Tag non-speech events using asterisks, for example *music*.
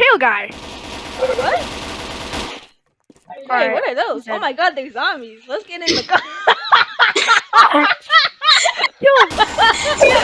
pale guy. What? Hey, right. what are those? Oh my god, they're zombies. Let's get in the car. *laughs* *laughs* Yo. *laughs*